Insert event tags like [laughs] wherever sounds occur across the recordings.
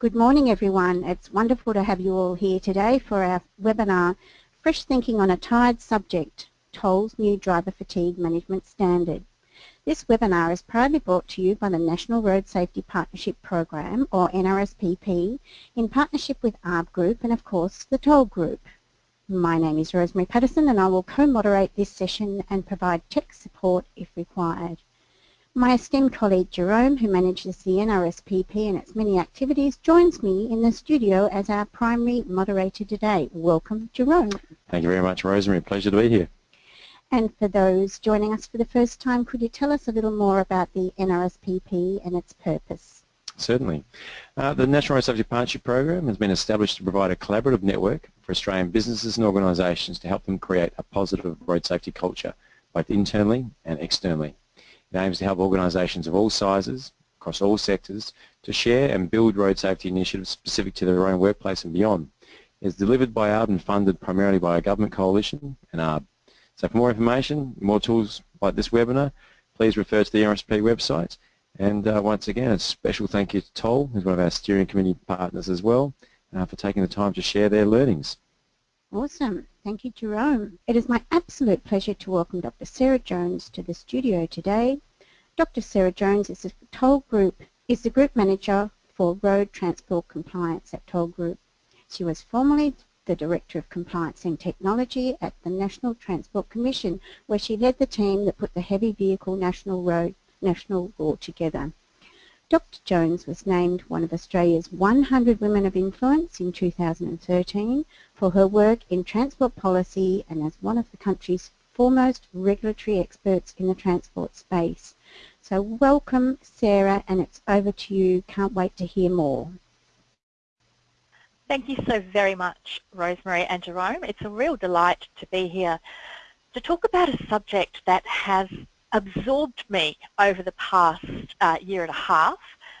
Good morning everyone. It's wonderful to have you all here today for our webinar Fresh Thinking on a Tired Subject, Toll's New Driver Fatigue Management Standard. This webinar is proudly brought to you by the National Road Safety Partnership Program or NRSPP in partnership with ARRB Group and of course the Toll Group. My name is Rosemary Patterson and I will co-moderate this session and provide tech support if required. My esteemed colleague Jerome, who manages the NRSPP and its many activities, joins me in the studio as our primary moderator today. Welcome, Jerome. Thank you very much, Rosemary. Pleasure to be here. And for those joining us for the first time, could you tell us a little more about the NRSPP and its purpose? Certainly. Uh, the National Road Safety Partnership Program has been established to provide a collaborative network for Australian businesses and organisations to help them create a positive road safety culture, both internally and externally. It aims to help organisations of all sizes, across all sectors, to share and build road safety initiatives specific to their own workplace and beyond. It is delivered by ARRB and funded primarily by a government coalition and ARRB. So for more information, more tools like this webinar, please refer to the RSP website. And uh, once again, a special thank you to Toll, who's one of our steering committee partners as well, uh, for taking the time to share their learnings. Awesome. Thank you, Jerome. It is my absolute pleasure to welcome Dr. Sarah Jones to the studio today. Dr. Sarah Jones is the Toll Group is the Group Manager for Road Transport Compliance at Toll Group. She was formerly the Director of Compliance and Technology at the National Transport Commission, where she led the team that put the Heavy Vehicle National Road National Law together. Dr Jones was named one of Australia's 100 Women of Influence in 2013 for her work in transport policy and as one of the country's foremost regulatory experts in the transport space. So welcome Sarah and it's over to you. Can't wait to hear more. Thank you so very much Rosemary and Jerome. It's a real delight to be here to talk about a subject that has absorbed me over the past uh, year and a half.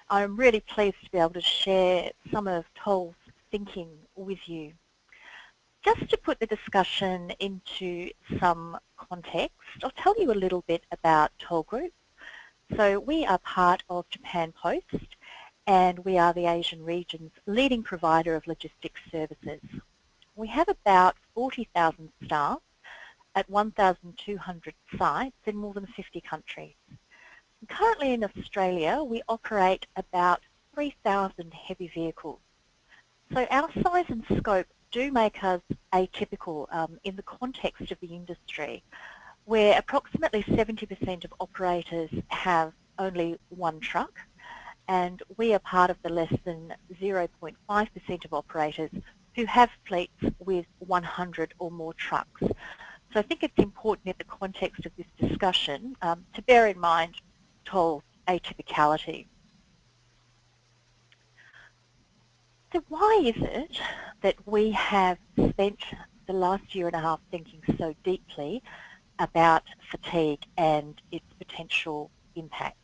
I'm really pleased to be able to share some of Toll's thinking with you. Just to put the discussion into some context, I'll tell you a little bit about Toll Group. So we are part of Japan Post and we are the Asian region's leading provider of logistics services. We have about 40,000 staff at 1,200 sites in more than 50 countries. Currently in Australia, we operate about 3,000 heavy vehicles. So our size and scope do make us atypical um, in the context of the industry, where approximately 70% of operators have only one truck, and we are part of the less than 0.5% of operators who have fleets with 100 or more trucks. So I think it's important in the context of this discussion um, to bear in mind toll atypicality. So why is it that we have spent the last year and a half thinking so deeply about fatigue and its potential impacts?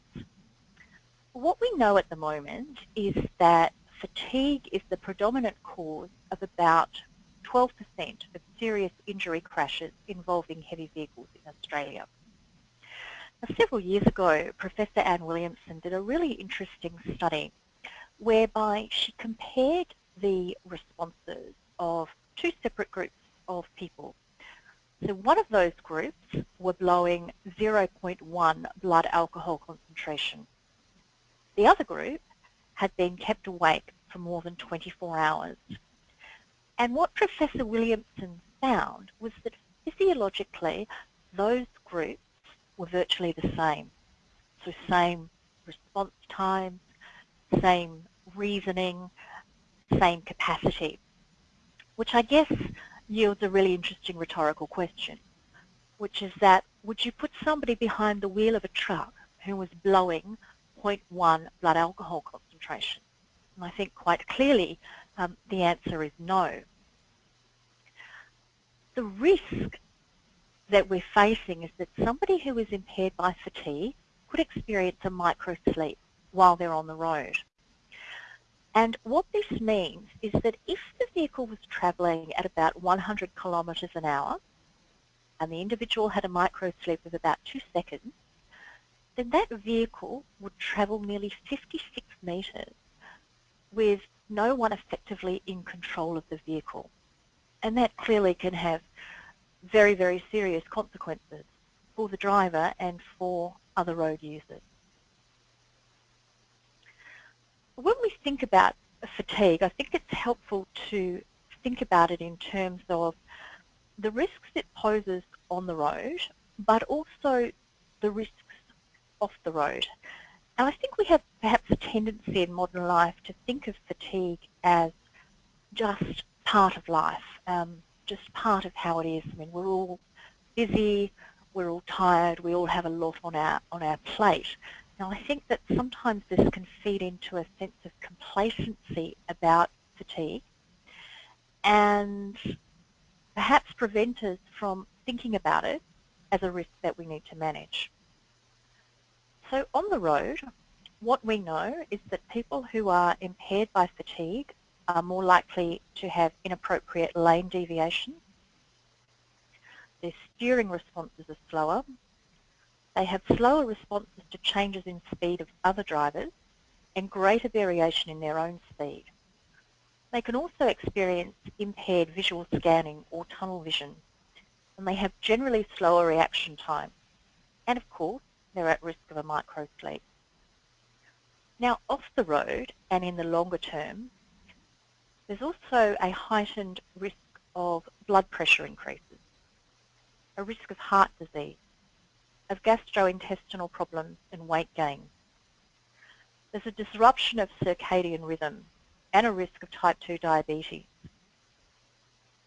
What we know at the moment is that fatigue is the predominant cause of about 12% of serious injury crashes involving heavy vehicles in Australia. Now, several years ago, Professor Ann Williamson did a really interesting study whereby she compared the responses of two separate groups of people. So one of those groups were blowing 0.1 blood alcohol concentration. The other group had been kept awake for more than 24 hours and what Professor Williamson found was that physiologically those groups were virtually the same. So same response times, same reasoning, same capacity, which I guess yields a really interesting rhetorical question, which is that would you put somebody behind the wheel of a truck who was blowing 0.1 blood alcohol concentration? And I think quite clearly um, the answer is no the risk that we're facing is that somebody who is impaired by fatigue could experience a micro-sleep while they're on the road. And what this means is that if the vehicle was travelling at about 100 kilometres an hour and the individual had a micro-sleep of about two seconds, then that vehicle would travel nearly 56 metres with no one effectively in control of the vehicle. And that clearly can have very, very serious consequences for the driver and for other road users. When we think about fatigue, I think it's helpful to think about it in terms of the risks it poses on the road, but also the risks off the road. And I think we have perhaps a tendency in modern life to think of fatigue as just part of life, um, just part of how it is. I mean, we're all busy, we're all tired, we all have a lot on our, on our plate. Now I think that sometimes this can feed into a sense of complacency about fatigue and perhaps prevent us from thinking about it as a risk that we need to manage. So on the road, what we know is that people who are impaired by fatigue are more likely to have inappropriate lane deviation. Their steering responses are slower. They have slower responses to changes in speed of other drivers and greater variation in their own speed. They can also experience impaired visual scanning or tunnel vision and they have generally slower reaction time. And of course, they're at risk of a microsleep. Now, off the road and in the longer term, there's also a heightened risk of blood pressure increases, a risk of heart disease, of gastrointestinal problems and weight gain. There's a disruption of circadian rhythm and a risk of type 2 diabetes.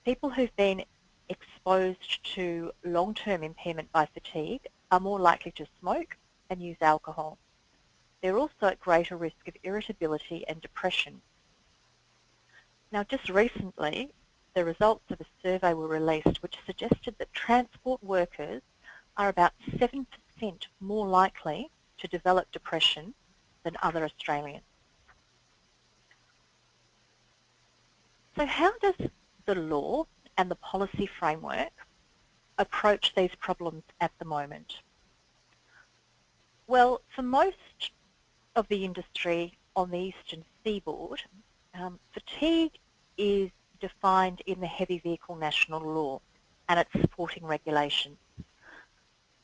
People who've been exposed to long-term impairment by fatigue are more likely to smoke and use alcohol. They're also at greater risk of irritability and depression. Now just recently, the results of a survey were released which suggested that transport workers are about 7% more likely to develop depression than other Australians. So how does the law and the policy framework approach these problems at the moment? Well, for most of the industry on the eastern seaboard, um, fatigue is defined in the Heavy Vehicle National Law and its supporting regulations.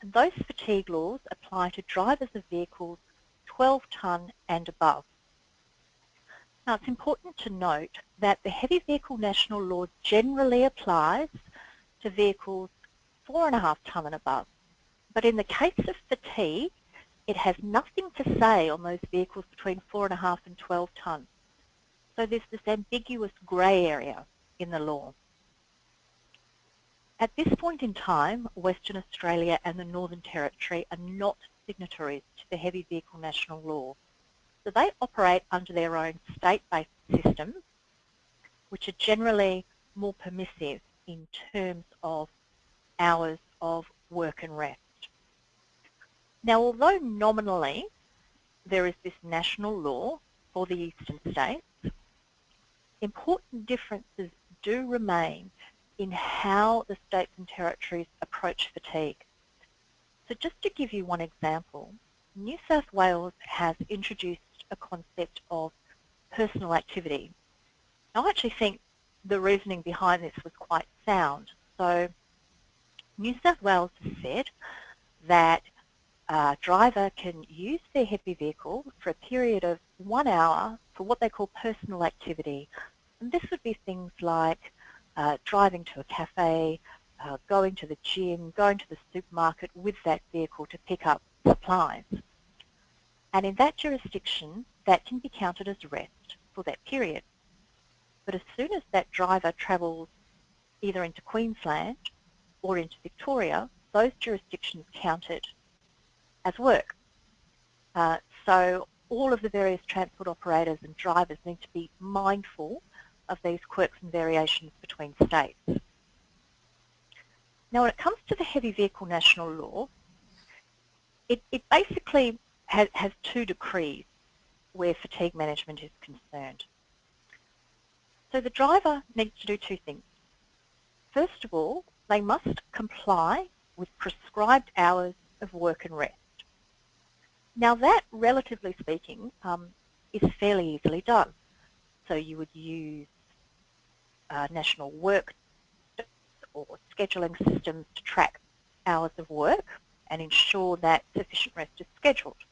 And those fatigue laws apply to drivers of vehicles 12 tonne and above. Now it's important to note that the Heavy Vehicle National Law generally applies to vehicles 4.5 tonne and above. But in the case of fatigue, it has nothing to say on those vehicles between 4.5 and 12 tonne. So there's this ambiguous grey area in the law. At this point in time, Western Australia and the Northern Territory are not signatories to the Heavy Vehicle National Law. So they operate under their own state-based systems, which are generally more permissive in terms of hours of work and rest. Now, although nominally there is this national law for the eastern states, important differences do remain in how the states and territories approach fatigue. So just to give you one example, New South Wales has introduced a concept of personal activity. I actually think the reasoning behind this was quite sound. So New South Wales said that a driver can use their heavy vehicle for a period of one hour for what they call personal activity. And this would be things like uh, driving to a cafe, uh, going to the gym, going to the supermarket with that vehicle to pick up supplies. And in that jurisdiction, that can be counted as rest for that period. But as soon as that driver travels either into Queensland or into Victoria, those jurisdictions counted as work. Uh, so all of the various transport operators and drivers need to be mindful of these quirks and variations between states. Now when it comes to the heavy vehicle national law, it, it basically has, has two decrees where fatigue management is concerned. So the driver needs to do two things. First of all, they must comply with prescribed hours of work and rest. Now that, relatively speaking, um, is fairly easily done. So you would use uh, national work or scheduling systems to track hours of work and ensure that sufficient rest is scheduled.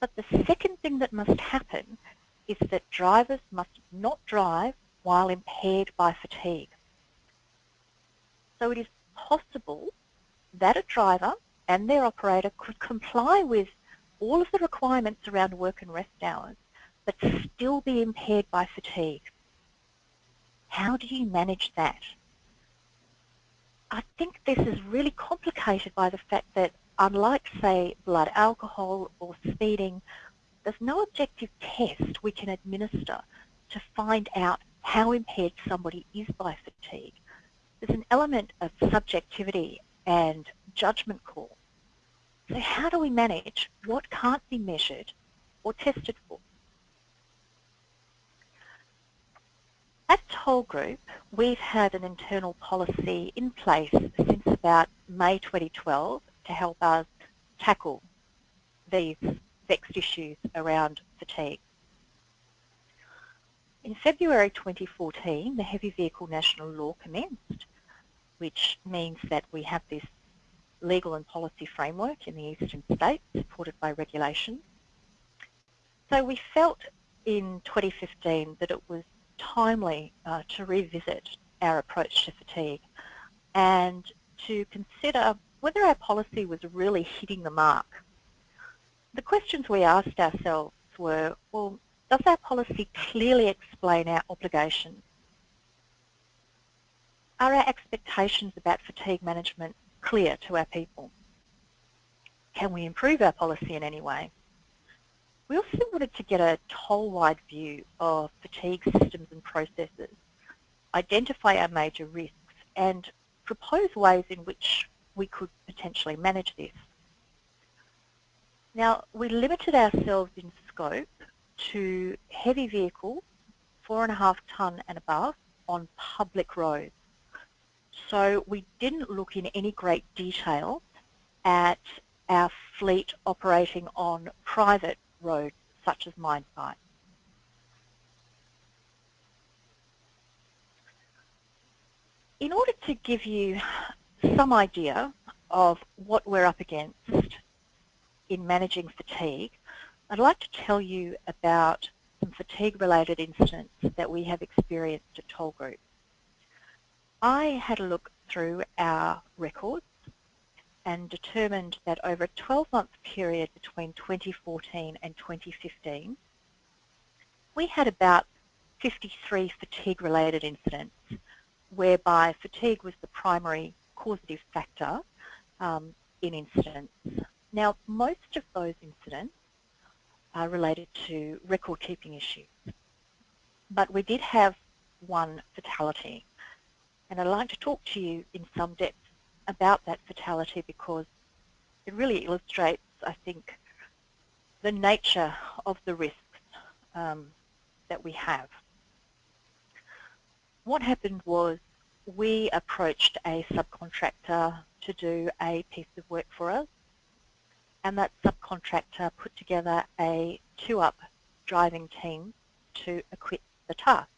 But the second thing that must happen is that drivers must not drive while impaired by fatigue. So it is possible that a driver and their operator could comply with all of the requirements around work and rest hours, but still be impaired by fatigue. How do you manage that? I think this is really complicated by the fact that unlike, say, blood alcohol or speeding, there's no objective test we can administer to find out how impaired somebody is by fatigue. There's an element of subjectivity and judgment call. So how do we manage what can't be measured or tested for? At Toll Group, we've had an internal policy in place since about May 2012 to help us tackle these vexed issues around fatigue. In February 2014, the Heavy Vehicle National Law commenced, which means that we have this legal and policy framework in the eastern states supported by regulation. So we felt in 2015 that it was timely uh, to revisit our approach to fatigue and to consider whether our policy was really hitting the mark. The questions we asked ourselves were, well, does our policy clearly explain our obligations? Are our expectations about fatigue management clear to our people? Can we improve our policy in any way? We also wanted to get a toll-wide view of fatigue systems and processes, identify our major risks and propose ways in which we could potentially manage this. Now, we limited ourselves in scope to heavy vehicles, four and a half tonne and above, on public roads. So we didn't look in any great detail at our fleet operating on private roads such as mine sites. In order to give you some idea of what we're up against in managing fatigue, I'd like to tell you about some fatigue-related incidents that we have experienced at Toll Group. I had a look through our records and determined that over a 12-month period between 2014 and 2015, we had about 53 fatigue-related incidents whereby fatigue was the primary causative factor um, in incidents. Now, most of those incidents are related to record-keeping issues, but we did have one fatality, and I'd like to talk to you in some depth about that fatality because it really illustrates, I think, the nature of the risks um, that we have. What happened was we approached a subcontractor to do a piece of work for us and that subcontractor put together a two-up driving team to equip the task.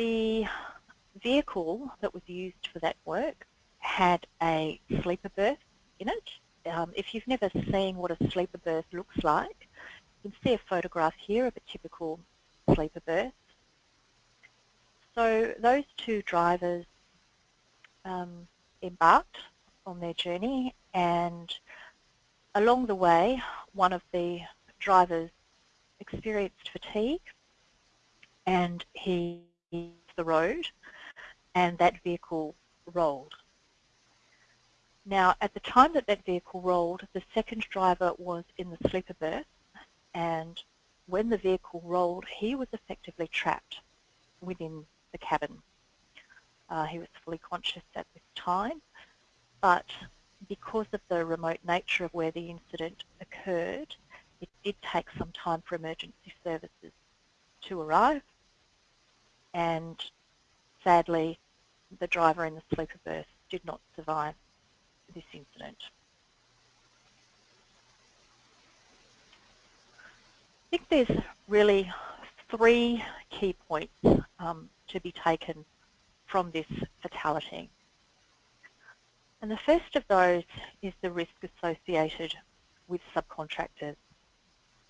The vehicle that was used for that work had a sleeper berth in it. Um, if you've never seen what a sleeper berth looks like, you can see a photograph here of a typical sleeper berth. So those two drivers um, embarked on their journey and along the way one of the drivers experienced fatigue and he the road and that vehicle rolled. Now, at the time that that vehicle rolled, the second driver was in the sleeper berth, and when the vehicle rolled, he was effectively trapped within the cabin. Uh, he was fully conscious at this time, but because of the remote nature of where the incident occurred, it did take some time for emergency services to arrive, and sadly, the driver in the sleeper berth did not survive this incident. I think there's really three key points um, to be taken from this fatality. And the first of those is the risk associated with subcontractors.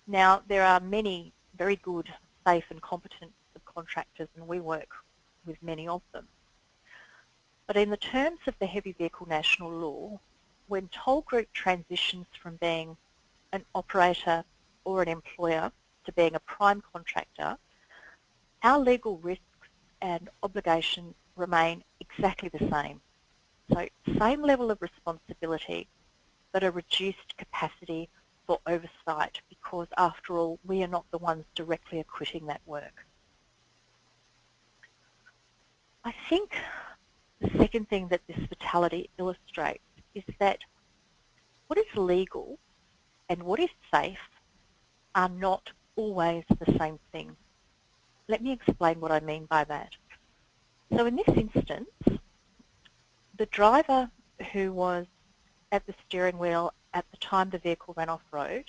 Now, there are many very good, safe and competent subcontractors and we work with many of them. But in the terms of the Heavy Vehicle National Law, when Toll Group transitions from being an operator or an employer to being a prime contractor, our legal risks and obligations remain exactly the same. So same level of responsibility, but a reduced capacity for oversight because after all, we are not the ones directly acquitting that work. I think the second thing that this fatality illustrates is that what is legal and what is safe are not always the same thing. Let me explain what I mean by that. So in this instance, the driver who was at the steering wheel at the time the vehicle ran off-road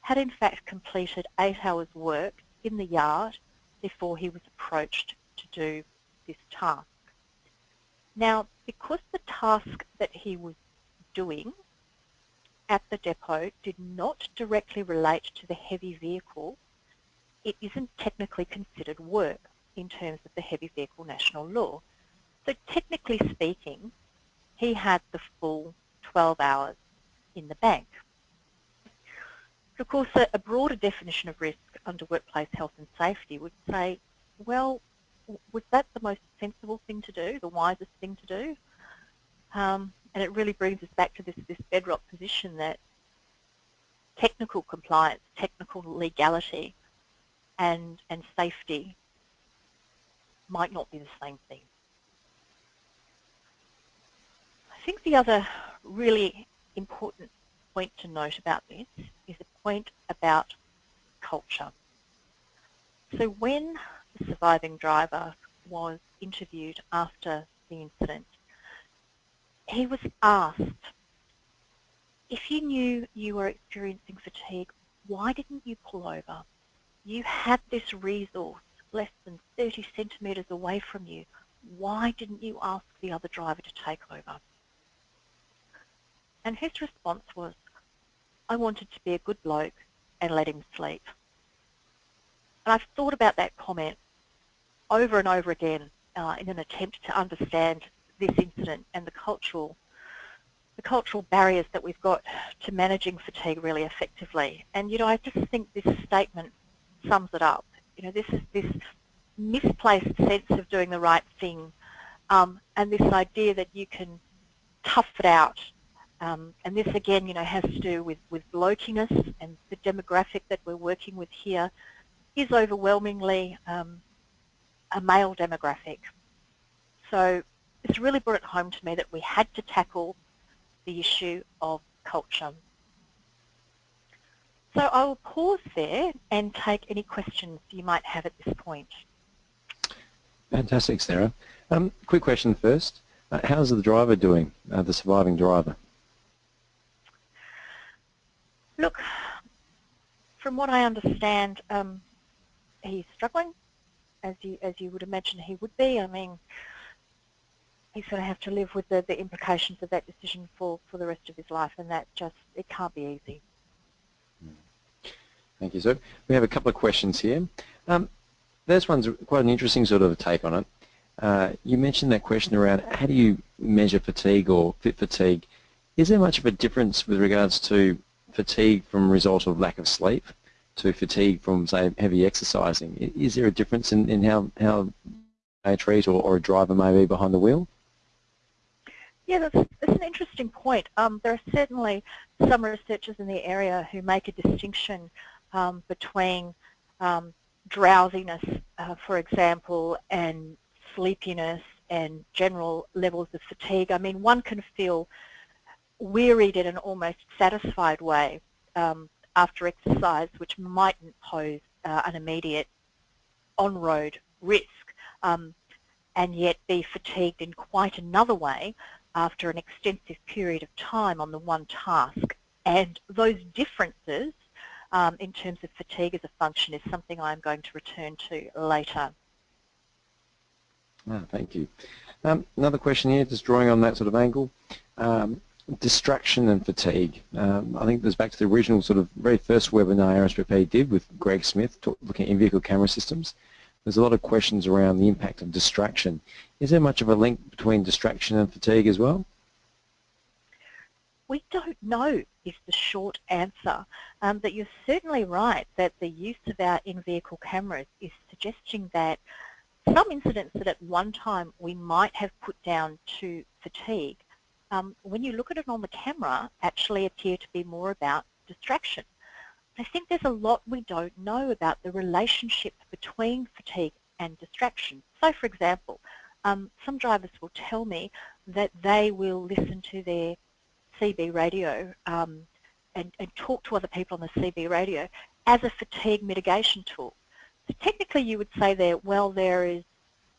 had in fact completed eight hours work in the yard before he was approached to do this task. Now, because the task that he was doing at the depot did not directly relate to the heavy vehicle, it isn't technically considered work in terms of the Heavy Vehicle National Law. So technically speaking, he had the full 12 hours in the bank. Of course, a, broader definition of risk under workplace health and safety would say, well, was that the most sensible thing to do, the wisest thing to do? Um, and it really brings us back to this, this bedrock position that technical compliance, technical legality and, and safety might not be the same thing. I think the other really important point to note about this is a point about culture. So when the surviving driver was interviewed after the incident, he was asked, if you knew you were experiencing fatigue, why didn't you pull over? You had this resource less than 30 centimetres away from you. Why didn't you ask the other driver to take over? And his response was, I wanted to be a good bloke and let him sleep. And I've thought about that comment over and over again uh, in an attempt to understand this incident and the cultural the cultural barriers that we've got to managing fatigue really effectively. And you know, I just think this statement sums it up. You know, this is this misplaced sense of doing the right thing um, and this idea that you can tough it out. Um, and this again, you know, has to do with, with blokiness and the demographic that we're working with here is overwhelmingly um, a male demographic. So it's really brought it home to me that we had to tackle the issue of culture. So I will pause there and take any questions you might have at this point. Fantastic, Sarah. Um, quick question first. Uh, how's the driver doing, uh, the surviving driver? Look, from what I understand, um, he's struggling as you as you would imagine he would be. I mean, he's going to have to live with the, the implications of that decision for, for the rest of his life, and that just, it can't be easy. Thank you, sir. We have a couple of questions here. Um, this one's quite an interesting sort of take on it. Uh, you mentioned that question around how do you measure fatigue or fit fatigue. Is there much of a difference with regards to fatigue from result of lack of sleep to fatigue from, say, heavy exercising. Is there a difference in, in how, how a treat or, or a driver may be behind the wheel? Yeah, that's, that's an interesting point. Um, there are certainly some researchers in the area who make a distinction um, between um, drowsiness, uh, for example, and sleepiness and general levels of fatigue. I mean, one can feel wearied in an almost satisfied way um, after exercise, which mightn't pose uh, an immediate on-road risk, um, and yet be fatigued in quite another way after an extensive period of time on the one task. And those differences um, in terms of fatigue as a function is something I'm going to return to later. Thank you. Um, another question here, just drawing on that sort of angle. Um, distraction and fatigue. Um, I think this back to the original sort of very first webinar RSPP did with Greg Smith talk, looking at in-vehicle camera systems. There's a lot of questions around the impact of distraction. Is there much of a link between distraction and fatigue as well? We don't know is the short answer, um, but you're certainly right that the use of our in-vehicle cameras is suggesting that some incidents that at one time we might have put down to fatigue, um, when you look at it on the camera, actually appear to be more about distraction. I think there's a lot we don't know about the relationship between fatigue and distraction. So for example, um, some drivers will tell me that they will listen to their CB radio um, and, and, talk to other people on the CB radio as a fatigue mitigation tool. So technically you would say there, well, there is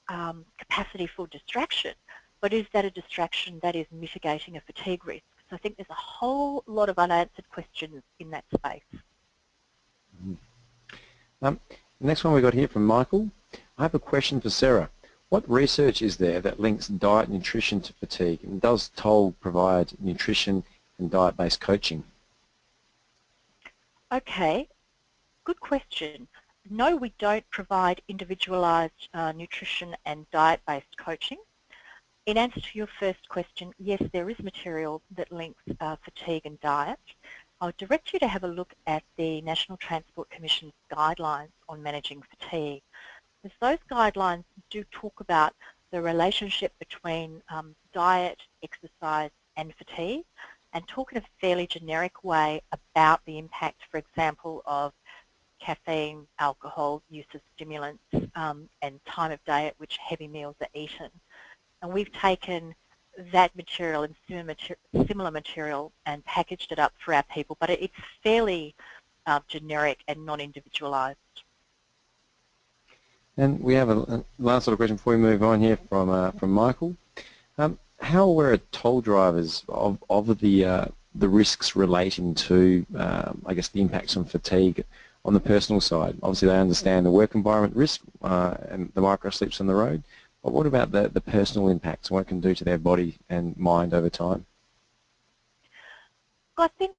um, capacity for distraction, but is that a distraction that is mitigating a fatigue risk? So I think there's a whole lot of unanswered questions in that space. Mm-hmm. Um, the next one we got here from Michael. I have a question for Sarah. What research is there that links diet and nutrition to fatigue? And does Toll provide nutrition and diet-based coaching? Okay, good question. No, we don't provide individualised uh, nutrition and diet-based coaching. In answer to your first question, yes, there is material that links uh, fatigue and diet. I'll direct you to have a look at the National Transport Commission's guidelines on managing fatigue. Because those guidelines do talk about the relationship between um, diet, exercise and fatigue and talk in a fairly generic way about the impact, for example, of caffeine, alcohol, use of stimulants, um, and time of day at which heavy meals are eaten. And we've taken that material and similar material and packaged it up for our people, but it's fairly uh, generic and non-individualised. And we have a, a, last little question before we move on here from uh, from Michael. Um, how aware are toll drivers of, of the uh, the risks relating to, um, I guess, the impacts on fatigue on the personal side? Obviously, they understand the work environment risk uh, and the micro sleeps on the road. But what about the, the personal impacts, what it can do to their body and mind over time? I think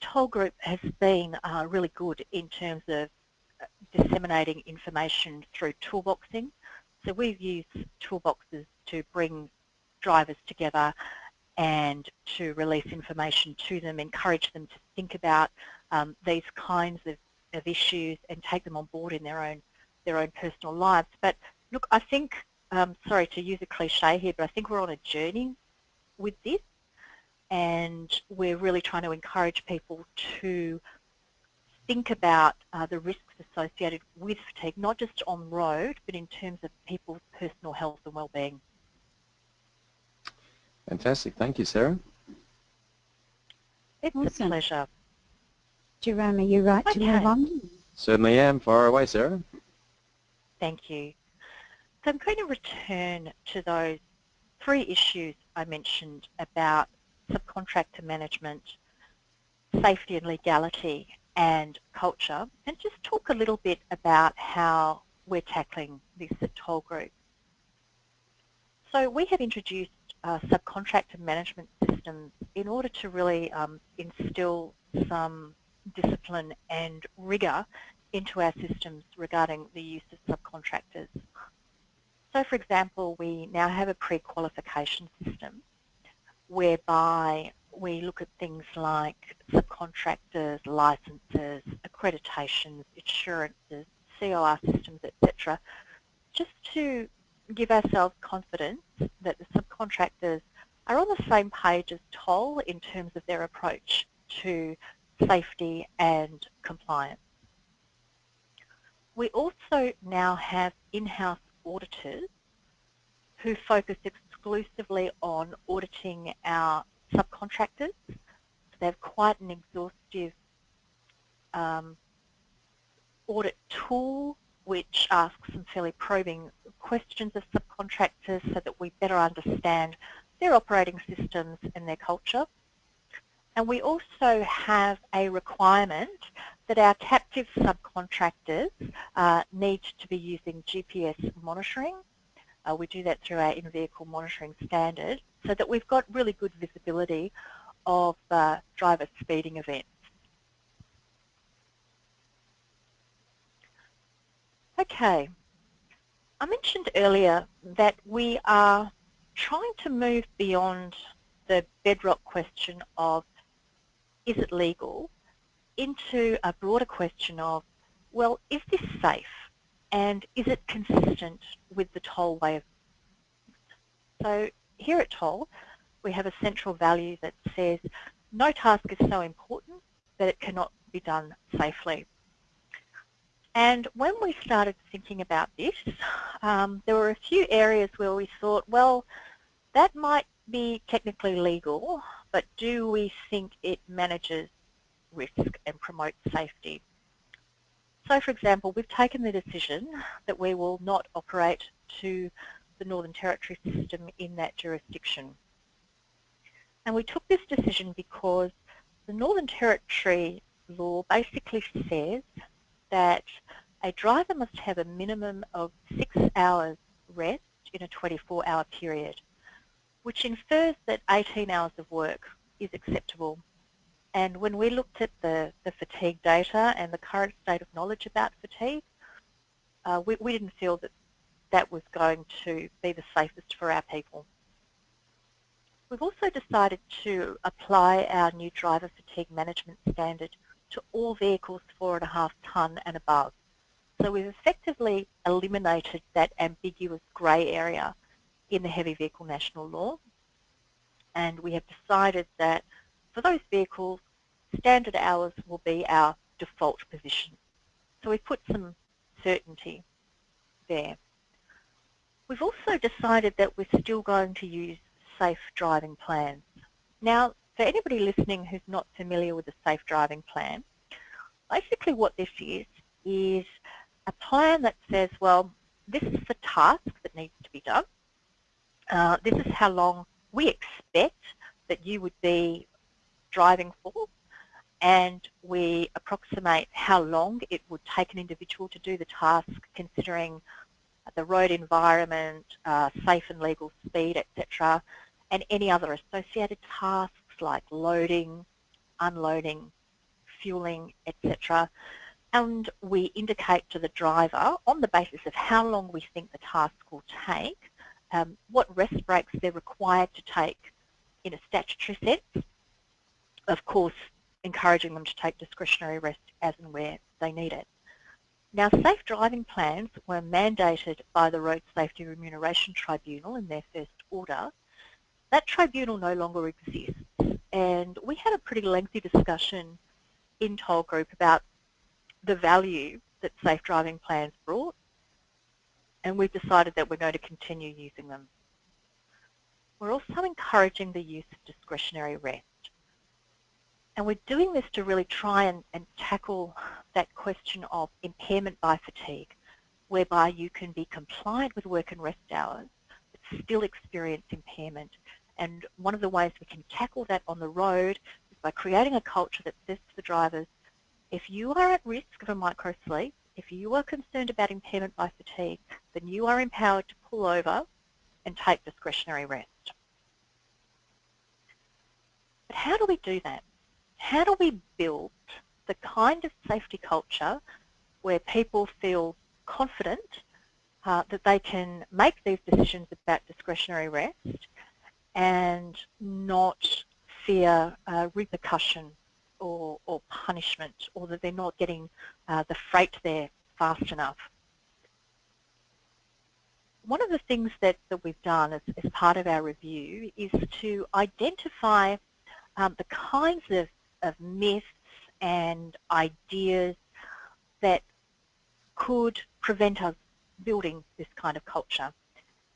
Toll Group has been uh, really good in terms of uh, disseminating information through toolboxing. So we've used toolboxes to bring drivers together and to release information to them, encourage them to think about um, these kinds of, of issues and take them on board in their own their own personal lives. But look, I think um, sorry to use a cliche here, but I think we're on a journey with this and we're really trying to encourage people to think about uh, the risks associated with fatigue, not just on road, but in terms of people's personal health and well-being. Fantastic. Thank you, Sarah. It's awesome. a pleasure. Jerome, are you right okay. to move on? Certainly am. Far away, Sarah. Thank you. So I'm going to return to those three issues I mentioned about subcontractor management, safety and legality, and culture, and just talk a little bit about how we're tackling this at Toll Group. So we have introduced uh, subcontractor management systems in order to really um, instill some discipline and rigour into our systems regarding the use of subcontractors. So for example, we now have a pre-qualification system whereby we look at things like subcontractors, licenses, accreditations, insurances, COR systems, etc., just to give ourselves confidence that the subcontractors are on the same page as Toll in terms of their approach to safety and compliance. We also now have in-house auditors who focus exclusively on auditing our subcontractors. So they have quite an exhaustive um, audit tool which asks some fairly probing questions of subcontractors so that we better understand their operating systems and their culture. And we also have a requirement that our captive subcontractors uh, need to be using GPS monitoring. Uh, we do that through our in-vehicle monitoring standard so that we've got really good visibility of uh, driver speeding events. Okay, I mentioned earlier that we are trying to move beyond the bedrock question of is it legal into a broader question of, well, is this safe and is it consistent with the toll way of So here at Toll, we have a central value that says no task is so important that it cannot be done safely. And when we started thinking about this, um, there were a few areas where we thought, well, that might be technically legal, but do we think it manages risk and promote safety? So for example, we've taken the decision that we will not operate to the Northern Territory system in that jurisdiction. And we took this decision because the Northern Territory law basically says that a driver must have a minimum of six hours rest in a 24-hour period which infers that 18 hours of work is acceptable. And when we looked at the, the fatigue data and the current state of knowledge about fatigue, uh, we, we didn't feel that that was going to be the safest for our people. We've also decided to apply our new driver fatigue management standard to all vehicles four and a half tonne and above. So we've effectively eliminated that ambiguous grey area in the heavy vehicle national law. And we have decided that for those vehicles, standard hours will be our default position. So we've put some certainty there. We've also decided that we're still going to use safe driving plans. Now, for anybody listening who's not familiar with the safe driving plan, basically what this is, is a plan that says, well, this is the task that needs to be done. Uh, this is how long we expect that you would be driving force and we approximate how long it would take an individual to do the task considering the road environment, uh, safe and legal speed, etc. and any other associated tasks like loading, unloading, fueling, etc. And we indicate to the driver on the basis of how long we think the task will take um, what rest breaks they're required to take in a statutory sense. Of course, encouraging them to take discretionary rest as and where they need it. Now, safe driving plans were mandated by the Road Safety Remuneration Tribunal in their first order. That tribunal no longer exists, and we had a pretty lengthy discussion in Toll Group about the value that safe driving plans brought and we've decided that we're going to continue using them. We're also encouraging the use of discretionary rest. And we're doing this to really try and, and tackle that question of impairment by fatigue, whereby you can be compliant with work and rest hours, but still experience impairment. And one of the ways we can tackle that on the road is by creating a culture that says to the drivers, if you are at risk of a microsleep, if you are concerned about impairment by fatigue, then you are empowered to pull over and take discretionary rest. But how do we do that? How do we build the kind of safety culture where people feel confident uh, that they can make these decisions about discretionary rest and not fear uh, repercussion or, or punishment or that they're not getting uh, the freight there fast enough. One of the things that, that we've done as, as part of our review is to identify um, the kinds of, of myths and ideas that could prevent us building this kind of culture.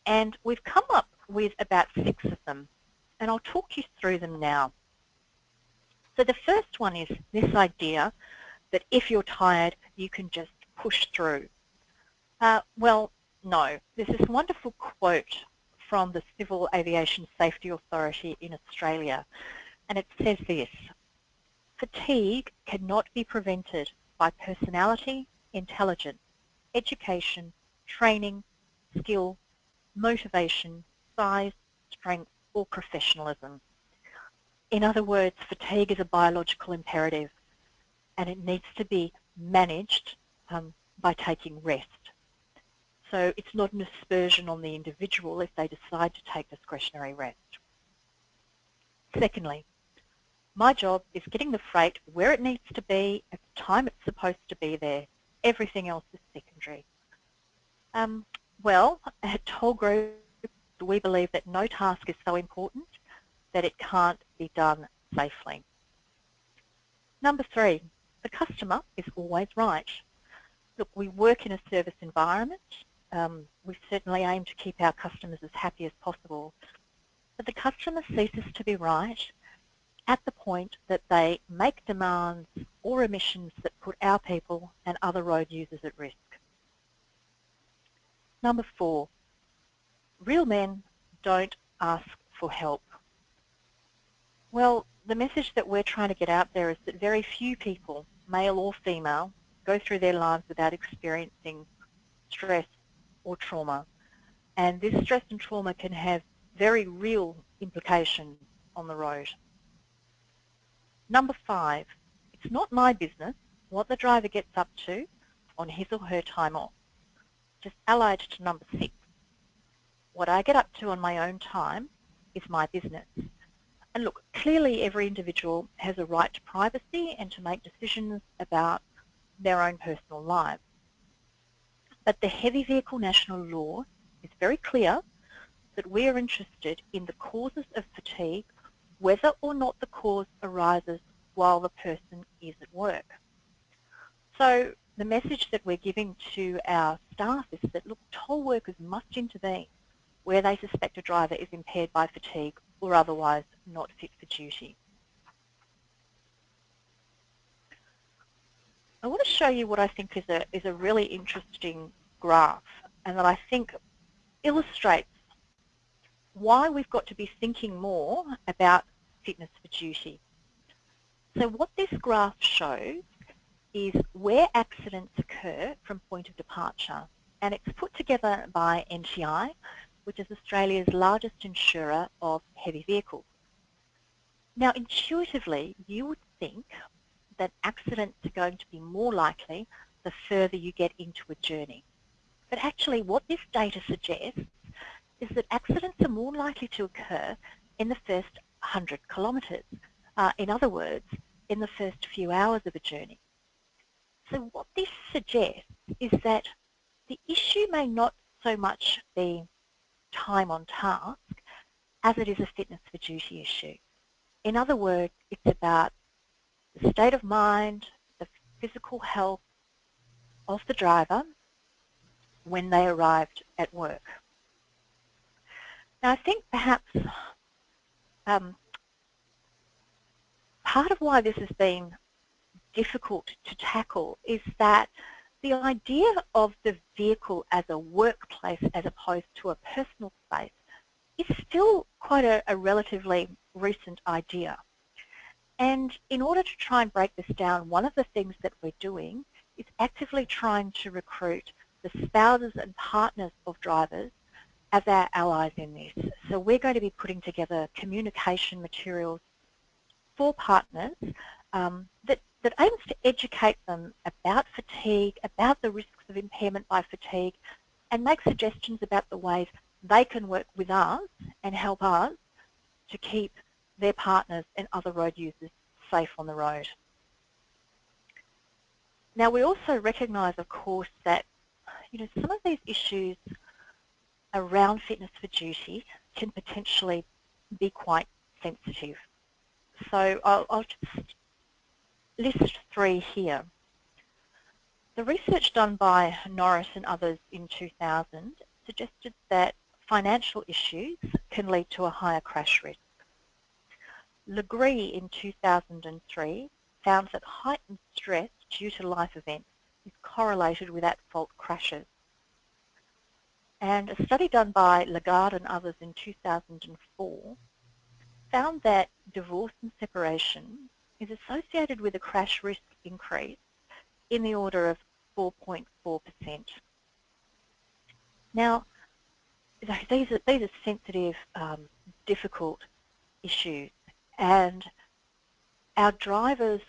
And we've come up with about six of them, and I'll talk you through them now. So the first one is this idea that if you're tired, you can just push through. Uh, well, no. There's this wonderful quote from the Civil Aviation Safety Authority in Australia, and it says this, fatigue cannot be prevented by personality, intelligence, education, training, skill, motivation, size, strength, or professionalism. In other words, fatigue is a biological imperative and it needs to be managed um, by taking rest. So it's not an aspersion on the individual if they decide to take discretionary rest. Secondly, my job is getting the freight where it needs to be at the time it's supposed to be there. Everything else is secondary. Um, well, at Toll Group, we believe that no task is so important that it can't be done safely. Number three, the customer is always right. Look, we work in a service environment. Um, we certainly aim to keep our customers as happy as possible. But the customer ceases to be right at the point that they make demands or emissions that put our people and other road users at risk. Number four, real men don't ask for help. Well, the message that we're trying to get out there is that very few people, male or female, go through their lives without experiencing stress or trauma. And this stress and trauma can have very real implications on the road. Number five, it's not my business what the driver gets up to on his or her time off. Just allied to number six, what I get up to on my own time is my business. And look, clearly every individual has a right to privacy and to make decisions about their own personal lives. But the Heavy Vehicle National Law is very clear that we are interested in the causes of fatigue whether or not the cause arises while the person is at work. So the message that we're giving to our staff is that, look, toll workers must intervene where they suspect a driver is impaired by fatigue or otherwise not fit for duty. I want to show you what I think is a, is a really interesting graph and that I think illustrates why we've got to be thinking more about fitness for duty. So what this graph shows is where accidents occur from point of departure and it's put together by NTI which is Australia's largest insurer of heavy vehicles. Now intuitively you would think that accidents are going to be more likely the further you get into a journey. But actually what this data suggests is that accidents are more likely to occur in the first 100 kilometres. Uh, in other words, in the first few hours of a journey. So what this suggests is that the issue may not so much be time on task as it is a fitness for duty issue. In other words, it's about the state of mind, the physical health of the driver when they arrived at work. Now I think perhaps um, part of why this has been difficult to tackle is that the idea of the vehicle as a workplace as opposed to a personal space is still quite a, a relatively recent idea. And in order to try and break this down, one of the things that we're doing is actively trying to recruit the spouses and partners of drivers as our allies in this. So we're going to be putting together communication materials for partners um, that that aims to educate them about fatigue, about the risks of impairment by fatigue, and make suggestions about the ways they can work with us and help us to keep their partners and other road users safe on the road. Now we also recognise of course that you know some of these issues around fitness for duty can potentially be quite sensitive. So I'll, I'll just list three here. The research done by Norris and others in 2000 suggested that financial issues can lead to a higher crash risk. Legree in 2003 found that heightened stress due to life events is correlated with at-fault crashes. And a study done by Lagarde and others in 2004 found that divorce and separation is associated with a crash risk increase in the order of 4.4%. Now, these are, these are sensitive, um, difficult issues and our drivers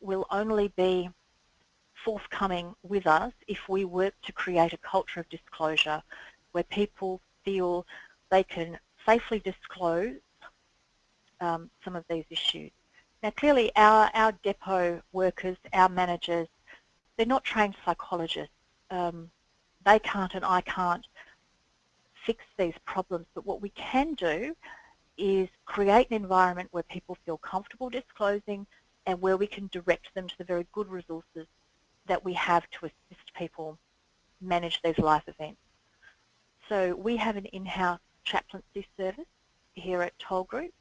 will only be forthcoming with us if we work to create a culture of disclosure where people feel they can safely disclose um, some of these issues. Now clearly our, our depot workers, our managers, they're not trained psychologists. Um, they can't and I can't fix these problems, but what we can do is create an environment where people feel comfortable disclosing and where we can direct them to the very good resources that we have to assist people manage these life events. So we have an in-house chaplaincy service here at Toll Group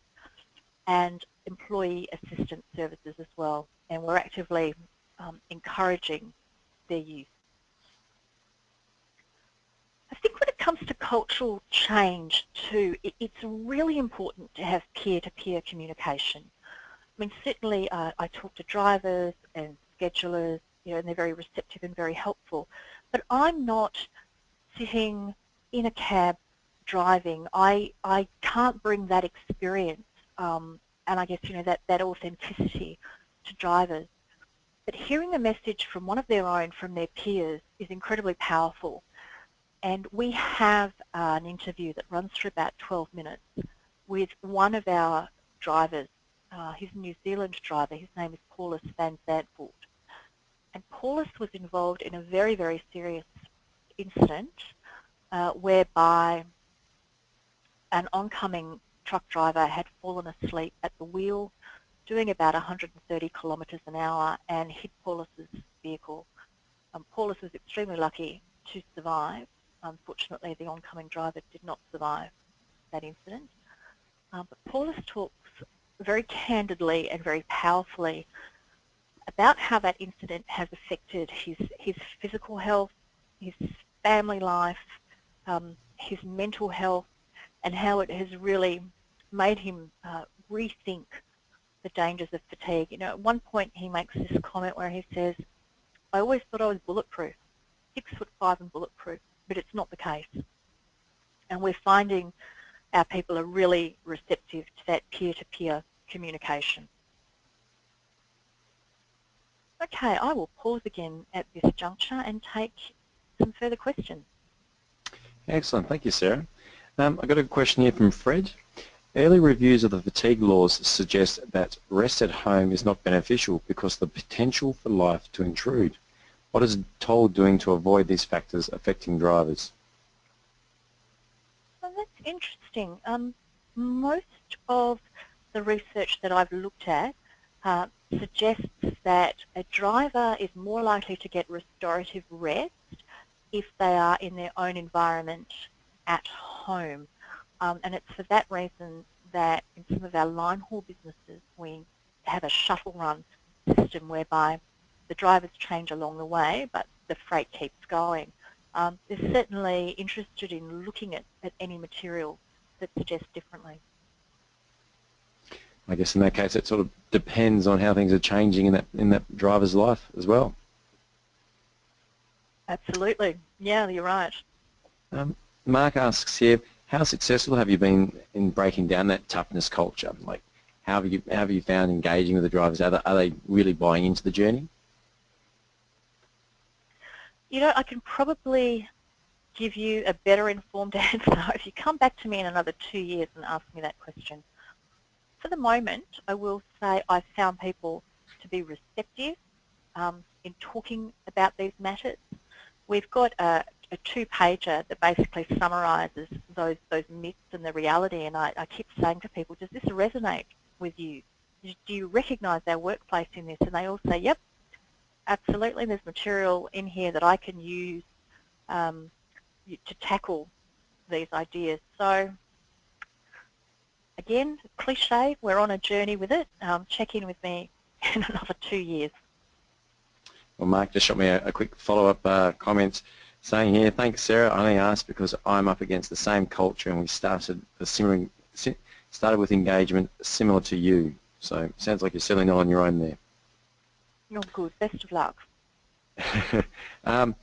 and employee assistance services as well and we're actively um, encouraging their use. I think when it comes to cultural change too, it, it's really important to have peer-to-peer -peer communication. I mean, certainly uh, I talk to drivers and schedulers, you know, and they're very receptive and very helpful, but I'm not sitting in a cab driving. I, I can't bring that experience um, and I guess, you know, that, that authenticity to drivers. But hearing a message from one of their own, from their peers, is incredibly powerful. And we have uh, an interview that runs for about 12 minutes with one of our drivers. Uh, he's a New Zealand driver. His name is Paulus van Zandvoort. And Paulus was involved in a very, very serious incident uh, whereby an oncoming truck driver had fallen asleep at the wheel doing about 130 kilometres an hour and hit Paulus's vehicle. Um, Paulus was extremely lucky to survive Unfortunately, the oncoming driver did not survive that incident. Um, but Paulus talks very candidly and very powerfully about how that incident has affected his, his physical health, his family life, um, his mental health, and how it has really made him uh, rethink the dangers of fatigue. You know, at one point he makes this comment where he says, I always thought I was bulletproof, six foot five and bulletproof but it's not the case. And we're finding our people are really receptive to that peer-to-peer -peer communication. Okay, I will pause again at this juncture and take some further questions. Excellent, thank you Sarah. Um, I've got a question here from Fred. Early reviews of the fatigue laws suggest that rest at home is not beneficial because the potential for life to intrude. What is Toll doing to avoid these factors affecting drivers? Well, that's interesting. Um, most of the research that I've looked at uh, suggests that a driver is more likely to get restorative rest if they are in their own environment at home. Um, and it's for that reason that in some of our line haul businesses we have a shuttle run system whereby the drivers change along the way, but the freight keeps going. Um, they're certainly interested in looking at, at any material that suggests differently. I guess in that case it sort of depends on how things are changing in that in that driver's life as well. Absolutely. Yeah, you're right. Um, Mark asks here, how successful have you been in breaking down that toughness culture? Like, how have you, how have you found engaging with the drivers? Are they, are they really buying into the journey? you know, I can probably give you a better informed [laughs] answer if you come back to me in another two years and ask me that question. For the moment, I will say I've found people to be receptive um, in talking about these matters. We've got a, a two-pager that basically summarises those, those myths and the reality, and I, I keep saying to people, does this resonate with you? Do you recognise our workplace in this? And they all say, yep, absolutely. There's material in here that I can use um, to tackle these ideas. So again, cliche, we're on a journey with it. Um, check in with me [laughs] in another two years. Well, Mark just shot me a, a quick follow-up uh, comment saying here, thanks Sarah, I only asked because I'm up against the same culture and we started a similar, started with engagement similar to you. So sounds like you're certainly not on your own there. Oh, good. Best of luck. [laughs] um,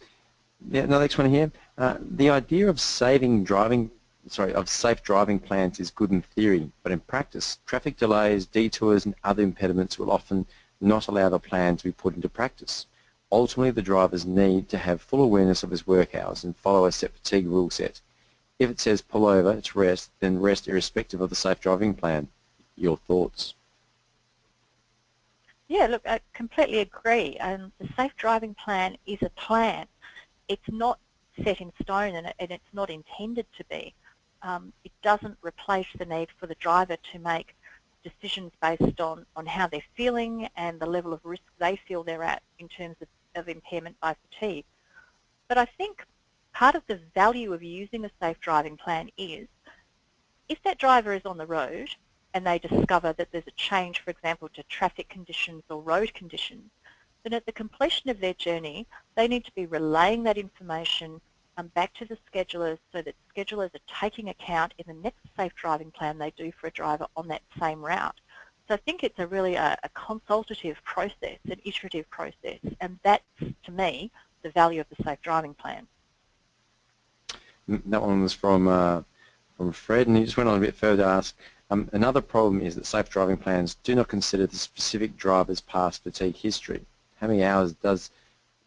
yeah, the next one here. Uh, the idea of saving driving, sorry, of safe driving plans is good in theory, but in practice, traffic delays, detours, and other impediments will often not allow the plan to be put into practice. Ultimately, the drivers need to have full awareness of his work hours and follow a set fatigue rule set. If it says pull over, to rest, then rest irrespective of the safe driving plan. Your thoughts? Yeah, look, I completely agree. Um, the safe driving plan is a plan. It's not set in stone and, and it's not intended to be. Um, it doesn't replace the need for the driver to make decisions based on, on how they're feeling and the level of risk they feel they're at in terms of, of impairment by fatigue. But I think part of the value of using a safe driving plan is if that driver is on the road and they discover that there's a change, for example, to traffic conditions or road conditions, then at the completion of their journey, they need to be relaying that information um, back to the schedulers so that schedulers are taking account in the next safe driving plan they do for a driver on that same route. So I think it's a really a, a consultative process, an iterative process, and that's, to me, the value of the safe driving plan. That one was from uh, from Fred, and he just went on a bit further to ask, um, another problem is that safe driving plans do not consider the specific driver's past fatigue history. How many hours does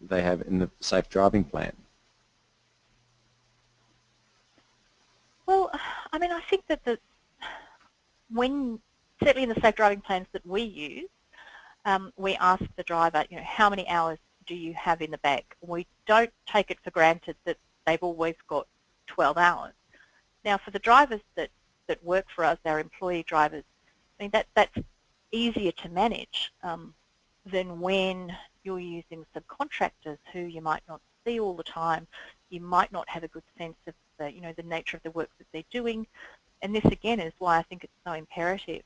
they have in the safe driving plan? Well, I mean, I think that the when certainly in the safe driving plans that we use, um, we ask the driver, you know, how many hours do you have in the bag? We don't take it for granted that they've always got 12 hours. Now, for the drivers that that work for us, our employee drivers, I mean, that, that's easier to manage um, than when you're using subcontractors who you might not see all the time. You might not have a good sense of the, you know, the nature of the work that they're doing. And this again is why I think it's so imperative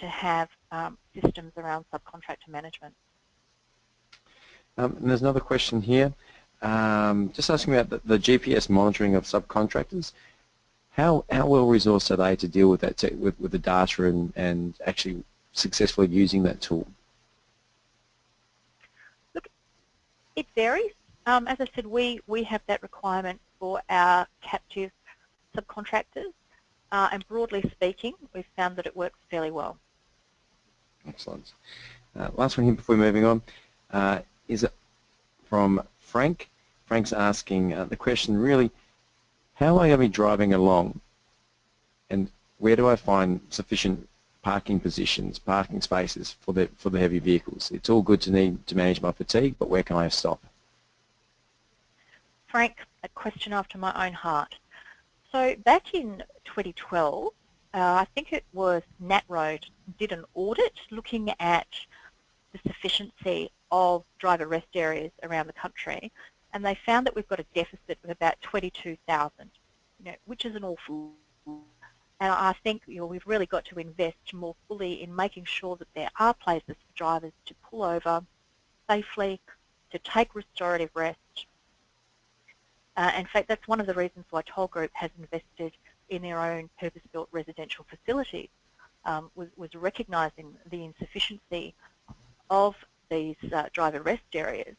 to have um, systems around subcontractor management. Um, and there's another question here, um, just asking about the, the, GPS monitoring of subcontractors. How, how well resourced are they to deal with that, with, with the data and, and actually successfully using that tool? Look, it varies. Um, as I said, we, we have that requirement for our captive subcontractors. Uh, and broadly speaking, we've found that it works fairly well. Excellent. Uh, last one here before moving on uh, is from Frank. Frank's asking uh, the question really, how am I driving along and where do I find sufficient parking positions, parking spaces for the, for the heavy vehicles? It's all good to need to manage my fatigue, but where can I stop? Frank, a question after my own heart. So back in 2012, uh, I think it was NatRoad did an audit looking at the sufficiency of driver rest areas around the country and they found that we've got a deficit of about 22,000, you know, which is an awful and I think you know, we've really got to invest more fully in making sure that there are places for drivers to pull over safely, to take restorative rest. Uh, in fact, that's one of the reasons why Toll Group has invested in their own purpose-built residential facilities, um, was, was recognising the insufficiency of these uh, driver rest areas.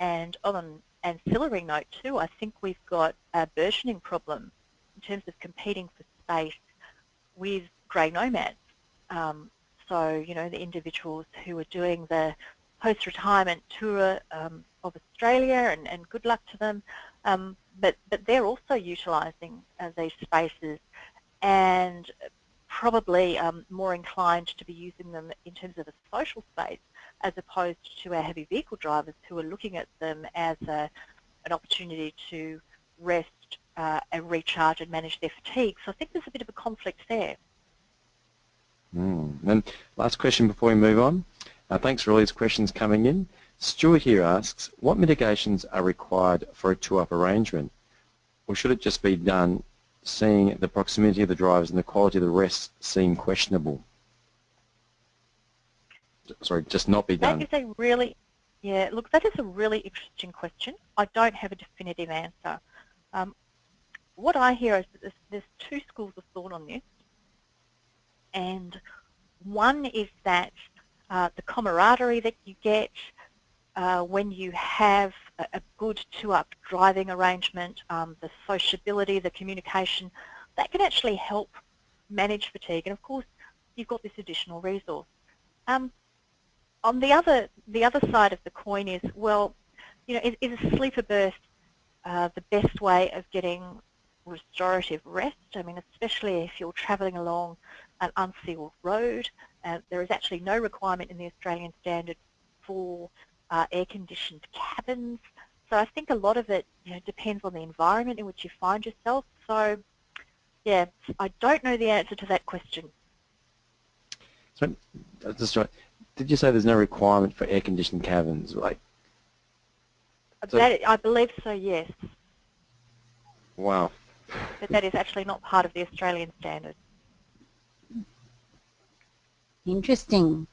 And on an ancillary note too, I think we've got a burgeoning problem in terms of competing for space with grey nomads. Um, so, you know, the individuals who are doing the post-retirement tour um, of Australia, and, and, good luck to them, um, but, but they're also utilising uh, these spaces and probably um, more inclined to be using them in terms of a social space as opposed to our heavy vehicle drivers who are looking at them as a, an opportunity to rest uh, and recharge and manage their fatigue. So I think there's a bit of a conflict there. Mm. And last question before we move on. Uh, thanks for all these questions coming in. Stuart here asks, what mitigations are required for a two-up arrangement? Or should it just be done seeing the proximity of the drivers and the quality of the rest seem questionable? sorry, just not be done? That is a really, yeah, look, that is a really interesting question. I don't have a definitive answer. Um, what I hear is that there's, two schools of thought on this. And one is that uh, the camaraderie that you get uh, when you have a, a good two-up driving arrangement, um, the sociability, the communication, that can actually help manage fatigue. And of course, you've got this additional resource. Um, on the other, the other side of the coin is, well, you know, is, is a sleeper berth uh, the best way of getting restorative rest? I mean, especially if you're travelling along an unsealed road. Uh, there is actually no requirement in the Australian standard for uh, air-conditioned cabins. So I think a lot of it you know, depends on the environment in which you find yourself. So yeah, I don't know the answer to that question. So, that's right. Did you say there's no requirement for air-conditioned cabins? Like, so, that, I believe so, yes. Wow. But that is actually not part of the Australian standard. Interesting.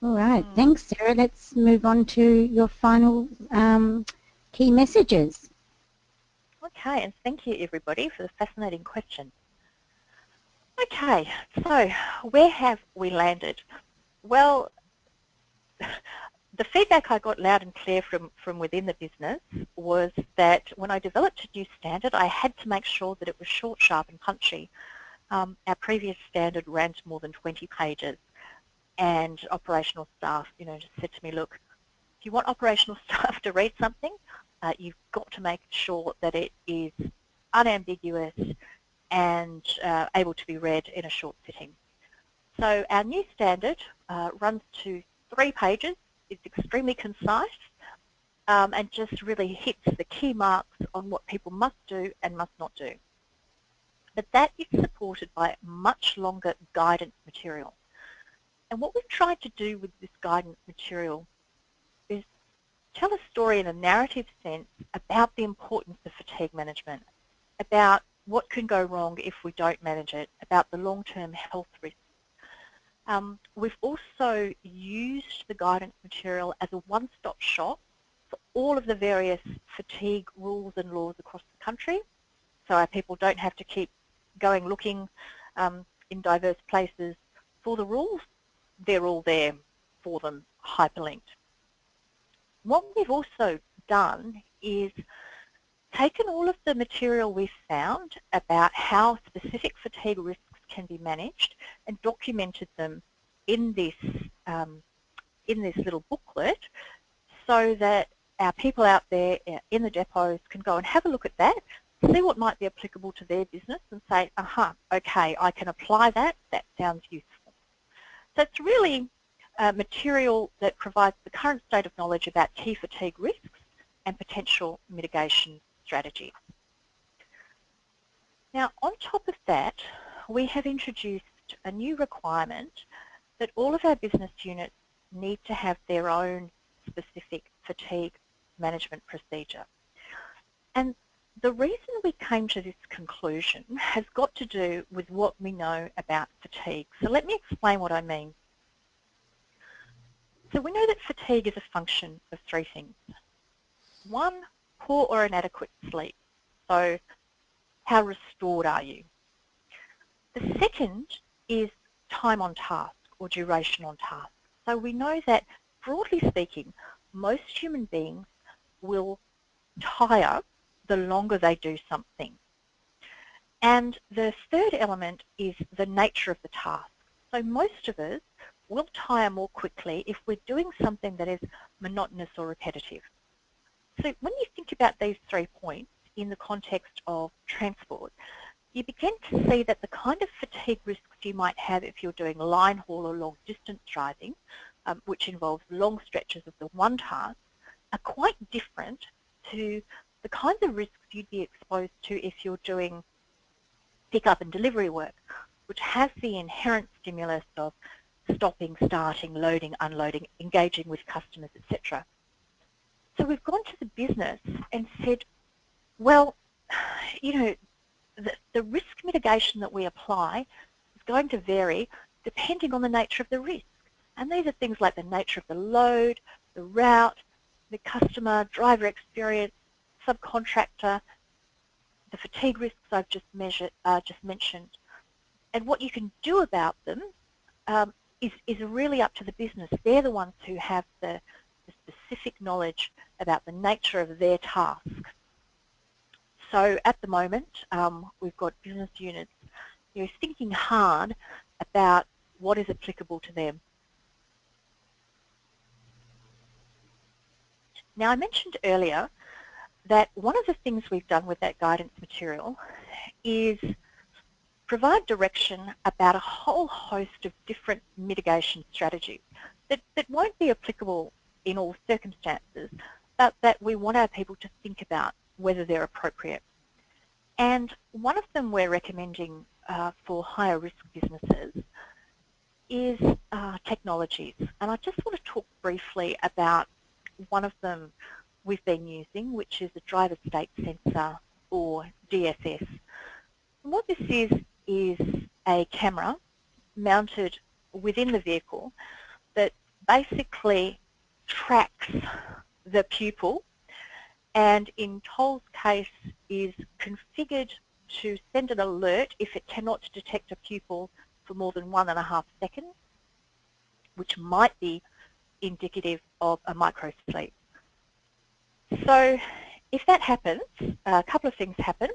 All right, thanks Sarah. Let's move on to your final um, key messages. Okay, and thank you everybody for the fascinating question. Okay, so where have we landed? Well, the feedback I got loud and clear from, from within the business was that when I developed a new standard, I had to make sure that it was short, sharp and punchy. Um, our previous standard ran to more than 20 pages and operational staff, you know, just said to me, look, if you want operational [laughs] staff to read something, uh, you've got to make sure that it is unambiguous and uh, able to be read in a short sitting. So our new standard uh, runs to three pages. It's extremely concise um, and just really hits the key marks on what people must do and must not do. But that is supported by much longer guidance material. And what we've tried to do with this guidance material is tell a story in a narrative sense about the importance of fatigue management, about what can go wrong if we don't manage it, about the long-term health risks. Um, we've also used the guidance material as a one-stop shop for all of the various fatigue rules and laws across the country, so our people don't have to keep going looking um, in diverse places for the rules they're all there for them hyperlinked. What we've also done is taken all of the material we've found about how specific fatigue risks can be managed and documented them in this um, in this little booklet so that our people out there uh, in the depots can go and have a look at that, see what might be applicable to their business and say, aha, okay, I can apply that, that sounds useful. So it's really uh, material that provides the current state of knowledge about key fatigue risks and potential mitigation strategies. Now on top of that, we have introduced a new requirement that all of our business units need to have their own specific fatigue management procedure. And the reason we came to this conclusion has got to do with what we know about fatigue. So let me explain what I mean. So we know that fatigue is a function of three things. One, poor or inadequate sleep. So how restored are you? The second is time on task or duration on task. So we know that broadly speaking, most human beings will tire the longer they do something. And the third element is the nature of the task. So most of us will tire more quickly if we're doing something that is monotonous or repetitive. So when you think about these three points in the context of transport, you begin to see that the kind of fatigue risks you might have if you're doing line haul or long distance driving, um, which involves long stretches of the one task, are quite different to the kinds of risks you'd be exposed to if you're doing pick-up and delivery work, which has the inherent stimulus of stopping, starting, loading, unloading, engaging with customers, etc. So we've gone to the business and said, well, you know, the, the risk mitigation that we apply is going to vary depending on the nature of the risk. And these are things like the nature of the load, the route, the customer, driver experience, subcontractor, the fatigue risks I've just measured, uh, just mentioned. And what you can do about them um, is, is really up to the business. They're the ones who have the, the specific knowledge about the nature of their task. So at the moment, um, we've got business units you know, thinking hard about what is applicable to them. Now I mentioned earlier that one of the things we've done with that guidance material is provide direction about a whole host of different mitigation strategies that, that won't be applicable in all circumstances, but that we want our people to think about whether they're appropriate. And one of them we're recommending uh, for higher risk businesses is uh, technologies. And I just want to talk briefly about one of them we've been using, which is a driver state sensor or DSS. And what this is, is a camera mounted within the vehicle that basically tracks the pupil and in Toll's case is configured to send an alert if it cannot detect a pupil for more than one and a half seconds, which might be indicative of a microsleep. So if that happens, a couple of things happen.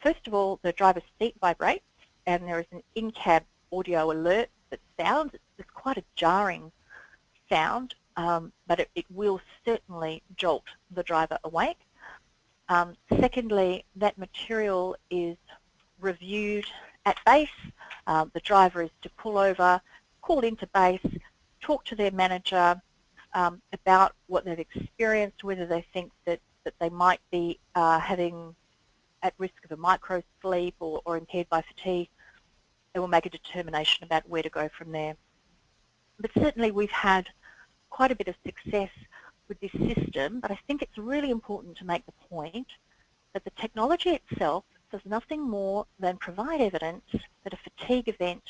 First of all, the driver's seat vibrates and there is an in-cab audio alert that sounds. It's quite a jarring sound, um, but it, it, will certainly jolt the driver awake. Um, secondly, that material is reviewed at base. Um, the driver is to pull over, call into base, talk to their manager um, about what they've experienced, whether they think that, that they might be uh, having at risk of a micro sleep or, or impaired by fatigue. They will make a determination about where to go from there. But certainly we've had quite a bit of success with this system, but I think it's really important to make the point that the technology itself does nothing more than provide evidence that a fatigue event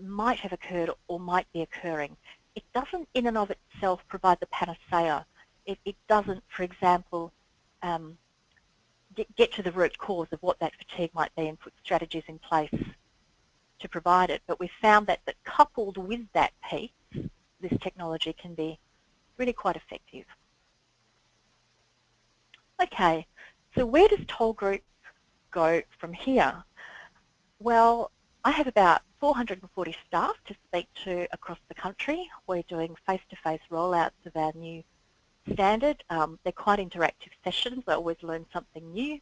might have occurred or might be occurring. It doesn't in and of itself provide the panacea. It, it doesn't, for example, um, get, get to the root cause of what that fatigue might be and put strategies in place to provide it. But we found that, that coupled with that piece, this technology can be really quite effective. Okay, so where does Toll Group go from here? Well, I have about 440 staff to speak to across the country. We're doing face-to-face -face rollouts of our new standard. Um, they're quite interactive sessions. I always learn something new.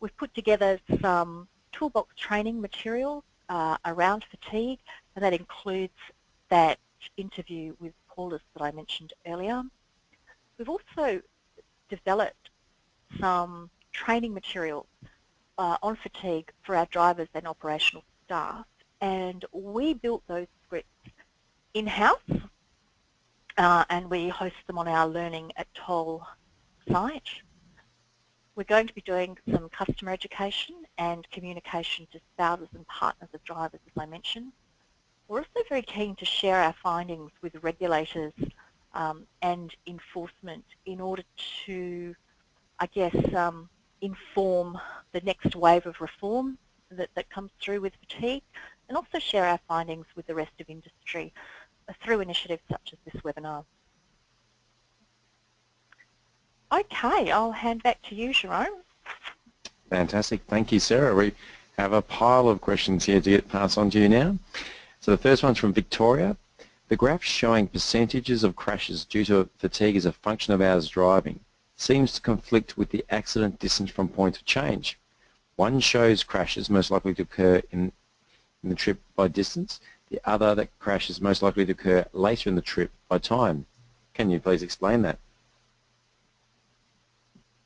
We've put together some toolbox training materials uh, around fatigue, and that includes that interview with Paulus that I mentioned earlier. We've also developed some training materials uh, on fatigue for our drivers and operational staff and we built those scripts in-house uh, and we host them on our Learning at Toll site. We're going to be doing some customer education and communication to spouses and partners of drivers, as I mentioned. We're also very keen to share our findings with regulators um, and enforcement in order to, I guess, um, inform the next wave of reform that, that comes through with fatigue and also share our findings with the rest of industry through initiatives such as this webinar. Okay, I'll hand back to you, Jerome. Fantastic. Thank you, Sarah. We have a pile of questions here to get passed on to you now. So the first one's from Victoria. The graph showing percentages of crashes due to fatigue as a function of hours driving seems to conflict with the accident distance from point of change. One shows crashes most likely to occur in in the trip by distance. The other that crash is most likely to occur later in the trip by time. Can you please explain that?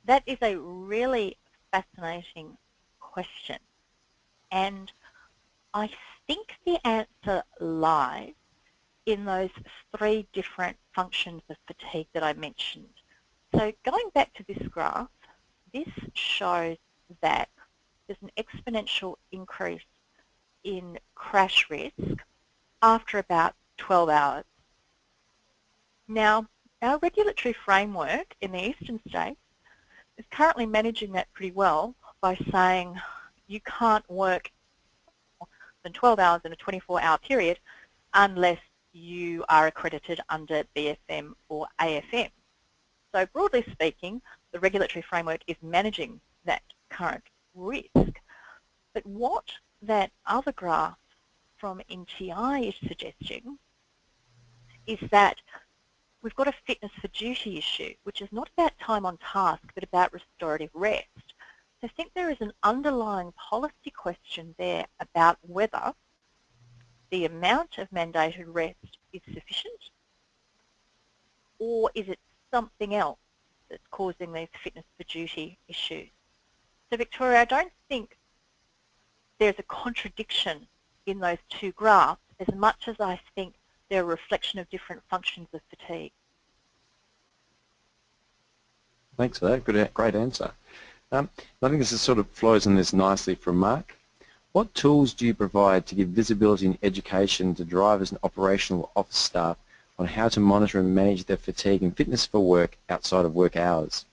That is a really fascinating question. And I think the answer lies in those three different functions of fatigue that I mentioned. So going back to this graph, this shows that there's an exponential increase in crash risk after about 12 hours. Now, our regulatory framework in the eastern states is currently managing that pretty well by saying you can't work than 12 hours in a 24-hour period unless you are accredited under BFM or AFM. So broadly speaking, the regulatory framework is managing that current risk. But what that other graph from NTI is suggesting is that we've got a fitness for duty issue, which is not about time on task, but about restorative rest. So I think there is an underlying policy question there about whether the amount of mandated rest is sufficient or is it something else that's causing these fitness for duty issues. So Victoria, I don't think there's a contradiction in those two graphs as much as I think they're a reflection of different functions of fatigue. Thanks for that. Good, great answer. Um, I think this sort of flows in this nicely from Mark. What tools do you provide to give visibility and education to drivers and operational office staff on how to monitor and manage their fatigue and fitness for work outside of work hours?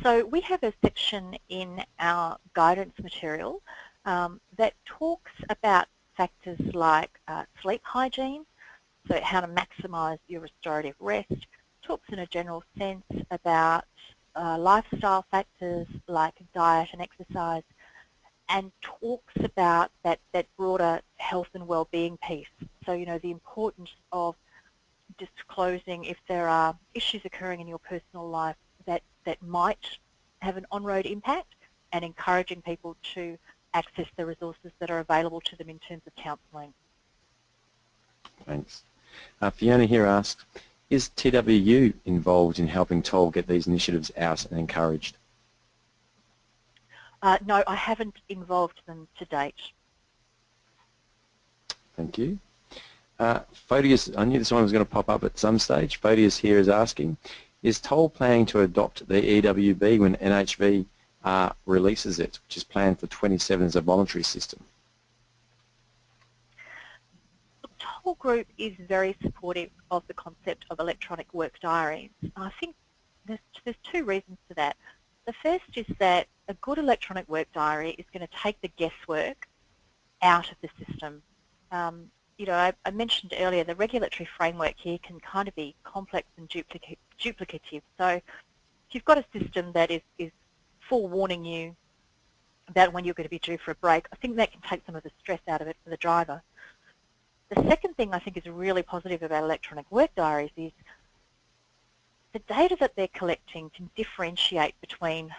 So we have a section in our guidance material um, that talks about factors like uh, sleep hygiene, so how to maximise your restorative rest, talks in a general sense about uh, lifestyle factors like diet and exercise, and talks about that, that broader health and well-being piece. So, you know, the importance of disclosing if there are issues occurring in your personal life that, that might have an on-road impact and encouraging people to access the resources that are available to them in terms of counselling. Thanks. Uh, Fiona here asks, is TWU involved in helping Toll get these initiatives out and encouraged? Uh, no, I haven't involved them to date. Thank you. Uh, Photius, I knew this one was going to pop up at some stage. Photius here is asking, is Toll planning to adopt the EWD when NHV uh, releases it, which is planned for 27 as a voluntary system? Toll Group is very supportive of the concept of electronic work diaries. I think there's, there's two reasons for that. The first is that a good electronic work diary is going to take the guesswork out of the system. Um, you know, I, I, mentioned earlier the regulatory framework here can kind of be complex and duplica duplicative. So if you've got a system that is, is forewarning you about when you're going to be due for a break, I think that can take some of the stress out of it for the driver. The second thing I think is really positive about electronic work diaries is the data that they're collecting can differentiate between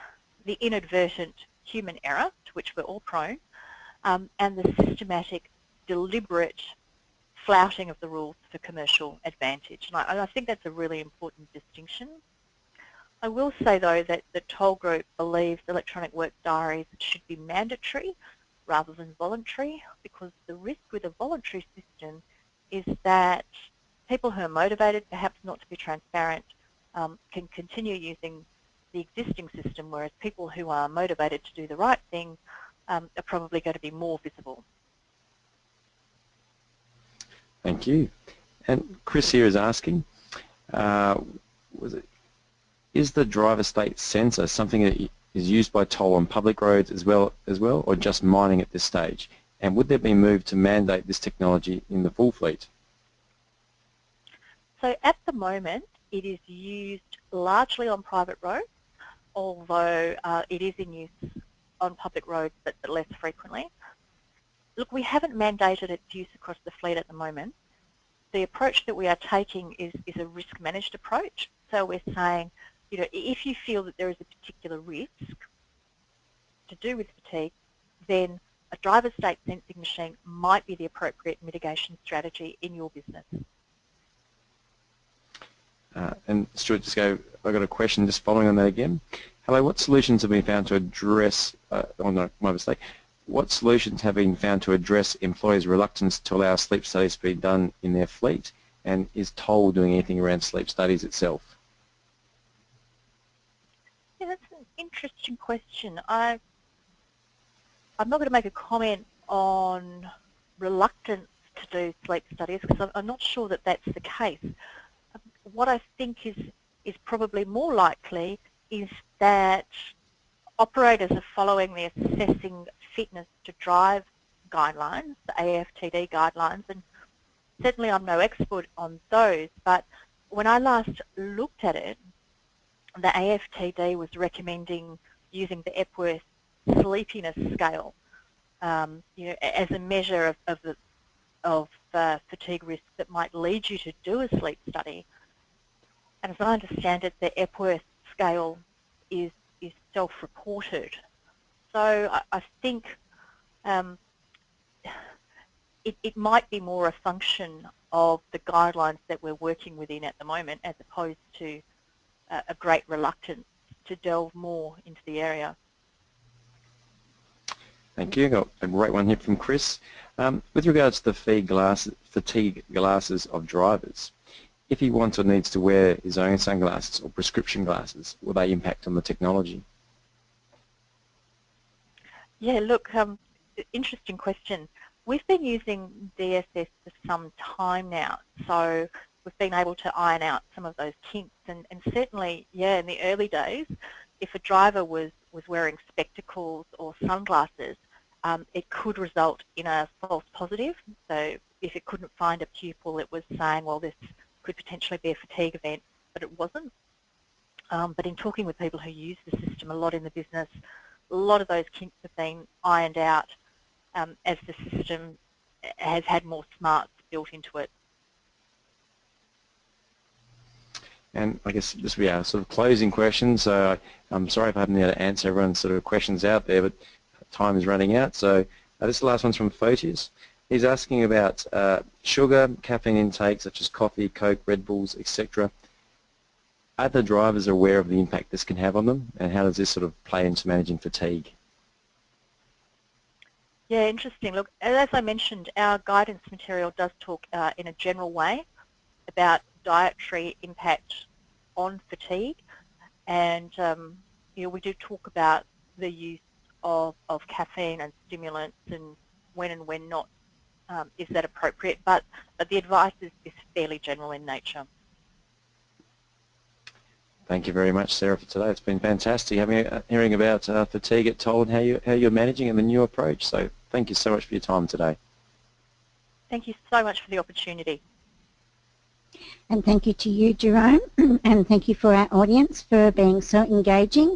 the inadvertent human error, to which we're all prone, um, and the systematic, deliberate flouting of the rules for commercial advantage. And I, and I, think that's a really important distinction. I will say, though, that the Toll Group believes electronic work diaries should be mandatory rather than voluntary because the risk with a voluntary system is that people who are motivated, perhaps not to be transparent, um, can continue using the existing system, whereas people who are motivated to do the right thing um, are probably going to be more visible. Thank you. And Chris here is asking, uh, was it, is the driver state sensor something that is used by toll on public roads as well, as well, or just mining at this stage? And would there be a move to mandate this technology in the full fleet? So at the moment, it is used largely on private roads, although uh, it is in use on public roads, but, but less frequently. Look, we haven't mandated its use across the fleet at the moment. The approach that we are taking is, is a risk-managed approach. So we're saying, you know, if you feel that there is a particular risk to do with fatigue, then a driver state sensing machine might be the appropriate mitigation strategy in your business. Uh, and Stuart, just go, I've got a question just following on that again. Hello, what solutions have been found to address, uh, oh no, my mistake, what solutions have been found to address employers' reluctance to allow sleep studies to be done in their fleet? And is Toll doing anything around sleep studies itself? Yeah, that's an interesting question. I, I'm not going to make a comment on reluctance to do sleep studies because I'm, I'm not sure that that's the case what I think is, is probably more likely is that operators are following the assessing fitness to drive guidelines, the AFTD guidelines, and certainly I'm no expert on those, but when I last looked at it, the AFTD was recommending using the Epworth sleepiness scale um, you know, as a measure of, of, the, of uh, fatigue risk that might lead you to do a sleep study. And as I understand it, the Epworth scale is, is self-reported. So I, I think um, it, it might be more a function of the guidelines that we're working within at the moment as opposed to uh, a great reluctance to delve more into the area. Thank you. Got a great one here from Chris. Um, with regards to the glass, fatigue glasses of drivers, if he wants or needs to wear his own sunglasses or prescription glasses, will they impact on the technology? Yeah, look, um, interesting question. We've been using DSS for some time now, so we've been able to iron out some of those kinks. And, and certainly, yeah, in the early days, if a driver was, was wearing spectacles or sunglasses, um, it could result in a false positive. So if it couldn't find a pupil, it was saying, well, this could potentially be a fatigue event, but it wasn't. Um, but in talking with people who use the system a lot in the business, a lot of those kinks have been ironed out um, as the system has had more smarts built into it. And I guess this will be our sort of closing question. So I'm sorry if I haven't been able to answer everyone's sort of questions out there, but time is running out. So uh, this last one's from Photius. He's asking about uh, sugar, caffeine intake such as coffee, Coke, Red Bulls, etc. Are the drivers aware of the impact this can have on them and how does this sort of play into managing fatigue? Yeah, interesting. Look, as I mentioned, our guidance material does talk uh, in a general way about dietary impact on fatigue and um, you know, we do talk about the use of, of caffeine and stimulants and when and when not um, is that appropriate, but, but the advice is, is fairly general in nature. Thank you very much, Sarah, for today. It's been fantastic having uh, hearing about uh, fatigue at Toll and how, you, how you're managing and the new approach. So thank you so much for your time today. Thank you so much for the opportunity. And thank you to you, Jerome, [clears throat] and thank you for our audience for being so engaging